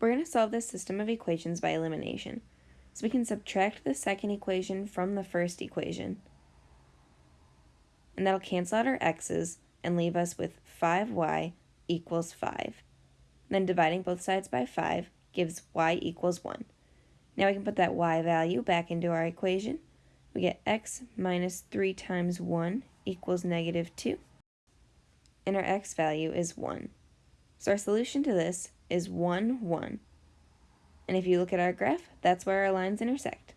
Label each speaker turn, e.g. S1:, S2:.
S1: We're going to solve this system of equations by elimination. So we can subtract the second equation from the first equation. And that'll cancel out our x's and leave us with 5y equals 5. Then dividing both sides by 5 gives y equals 1. Now we can put that y value back into our equation. We get x minus 3 times 1 equals negative 2. And our x value is 1. So our solution to this is 1, 1. And if you look at our graph, that's where our lines intersect.